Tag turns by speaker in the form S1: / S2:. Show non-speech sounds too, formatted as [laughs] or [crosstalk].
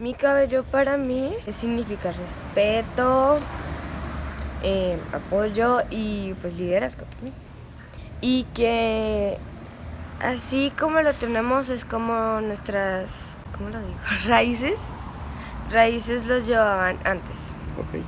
S1: Mi cabello para mí significa respeto, eh, apoyo y pues liderazgo también. Y que así como lo tenemos es como nuestras, ¿cómo lo digo? [laughs] Raíces. Raíces los llevaban antes.
S2: Ok.